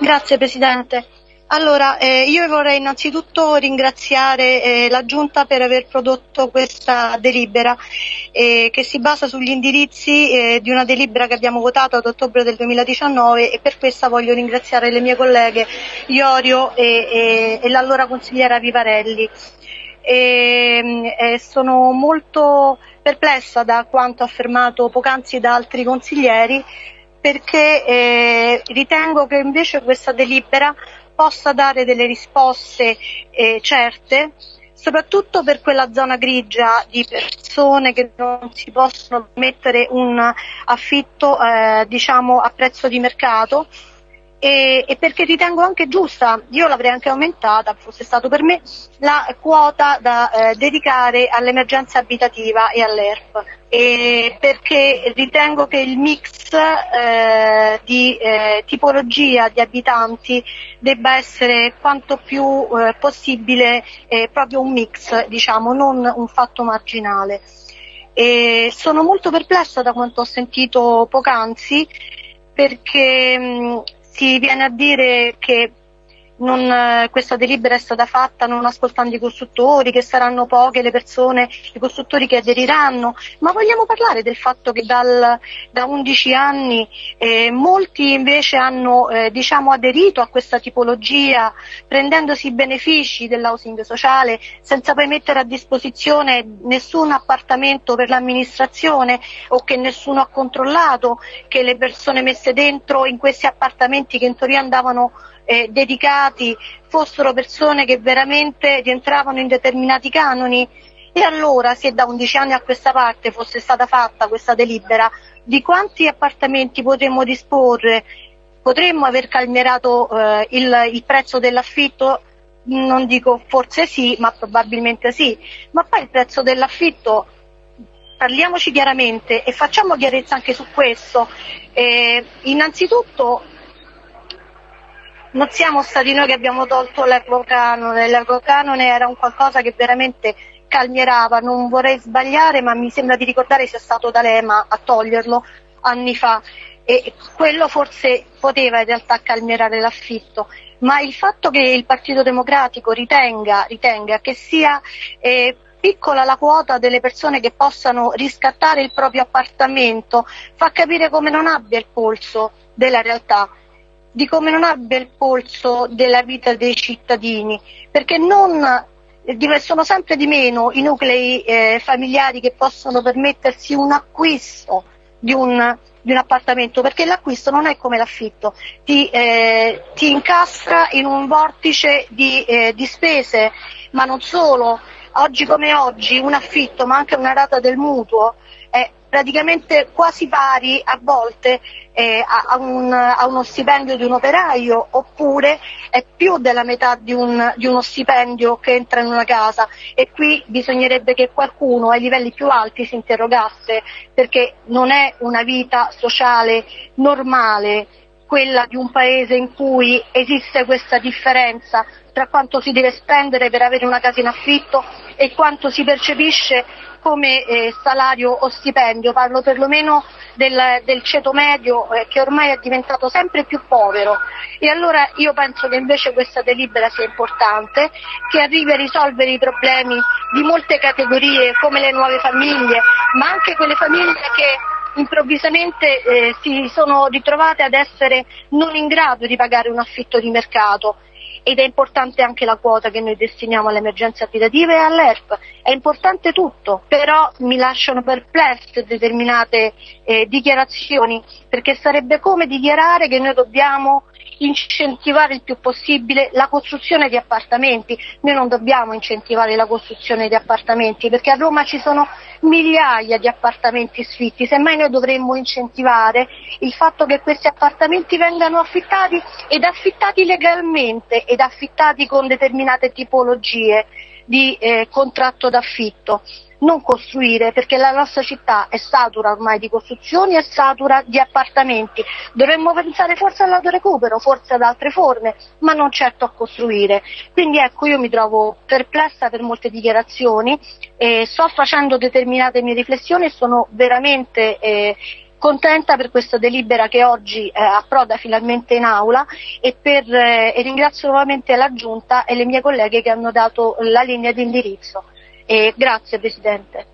Grazie Presidente. Allora, eh, io vorrei innanzitutto ringraziare eh, la Giunta per aver prodotto questa delibera eh, che si basa sugli indirizzi eh, di una delibera che abbiamo votato ad ottobre del 2019 e per questa voglio ringraziare le mie colleghe Iorio e, e, e l'allora consigliera Vivarelli. E, eh, sono molto perplessa da quanto affermato poc'anzi da altri consiglieri perché eh, ritengo che invece questa delibera possa dare delle risposte eh, certe, soprattutto per quella zona grigia di persone che non si possono mettere un affitto eh, diciamo, a prezzo di mercato e, e, perché ritengo anche giusta, io l'avrei anche aumentata, fosse stato per me, la quota da eh, dedicare all'emergenza abitativa e all'ERP, e perché ritengo che il mix eh, di eh, tipologia di abitanti debba essere quanto più eh, possibile eh, proprio un mix, diciamo, non un fatto marginale. E sono molto perplessa da quanto ho sentito poc'anzi perché mh, si viene a dire che non, eh, questa delibera è stata fatta non ascoltando i costruttori, che saranno poche le persone, i costruttori che aderiranno, ma vogliamo parlare del fatto che dal, da 11 anni eh, molti invece hanno eh, diciamo, aderito a questa tipologia prendendosi i benefici dell'housing sociale senza poi mettere a disposizione nessun appartamento per l'amministrazione o che nessuno ha controllato che le persone messe dentro in questi appartamenti che in teoria andavano eh, dedicati fossero persone che veramente rientravano in determinati canoni. E allora se da 11 anni a questa parte fosse stata fatta questa delibera di quanti appartamenti potremmo disporre? Potremmo aver calmierato eh, il, il prezzo dell'affitto? Non dico forse sì ma probabilmente sì. Ma poi il prezzo dell'affitto parliamoci chiaramente e facciamo chiarezza anche su questo. Eh, innanzitutto non siamo stati noi che abbiamo tolto l'equo canone, l'equo canone era un qualcosa che veramente calmierava, non vorrei sbagliare ma mi sembra di ricordare sia stato D'Alema a toglierlo anni fa. E quello forse poteva in realtà calmierare l'affitto, ma il fatto che il Partito Democratico ritenga, ritenga che sia eh, piccola la quota delle persone che possano riscattare il proprio appartamento fa capire come non abbia il polso della realtà di come non abbia il polso della vita dei cittadini, perché non, eh, sono sempre di meno i nuclei eh, familiari che possono permettersi un acquisto di un, di un appartamento, perché l'acquisto non è come l'affitto, ti, eh, ti incastra in un vortice di, eh, di spese, ma non solo, oggi come oggi un affitto, ma anche una rata del mutuo, praticamente quasi pari a volte eh, a, un, a, uno stipendio di un operaio oppure è più della metà di, un, di, uno stipendio che entra in una casa. E qui bisognerebbe che qualcuno ai livelli più alti si interrogasse perché non è una vita sociale normale quella di un paese in cui esiste questa differenza tra quanto si deve spendere per avere una casa in affitto e quanto si percepisce come eh, salario o stipendio, parlo perlomeno del, del ceto medio eh, che ormai è diventato sempre più povero. E allora io penso che invece questa delibera sia importante, che arrivi a risolvere i problemi di molte categorie come le nuove famiglie, ma anche quelle famiglie che improvvisamente eh, si sono ritrovate ad essere non in grado di pagare un affitto di mercato ed è importante anche la quota che noi destiniamo alle emergenze abitative e all'ERP. È importante tutto, però mi lasciano perplesse determinate eh, dichiarazioni, perché sarebbe come dichiarare che noi dobbiamo incentivare il più possibile la costruzione di appartamenti. Noi non dobbiamo incentivare la costruzione di appartamenti perché a Roma ci sono migliaia di appartamenti sfitti, semmai noi dovremmo incentivare il fatto che questi appartamenti vengano affittati ed affittati legalmente ed affittati con determinate tipologie di eh, contratto d'affitto non costruire perché la nostra città è satura ormai di costruzioni, è satura di appartamenti. Dovremmo pensare forse all'autorecupero, forse ad altre forme, ma non certo a costruire. Quindi ecco, io mi trovo perplessa per molte dichiarazioni, eh, sto facendo determinate mie riflessioni e sono veramente eh, contenta per questa delibera che oggi eh, approda finalmente in aula e, per, eh, e, ringrazio nuovamente la Giunta e le mie colleghe che hanno dato la linea di indirizzo. E grazie Presidente.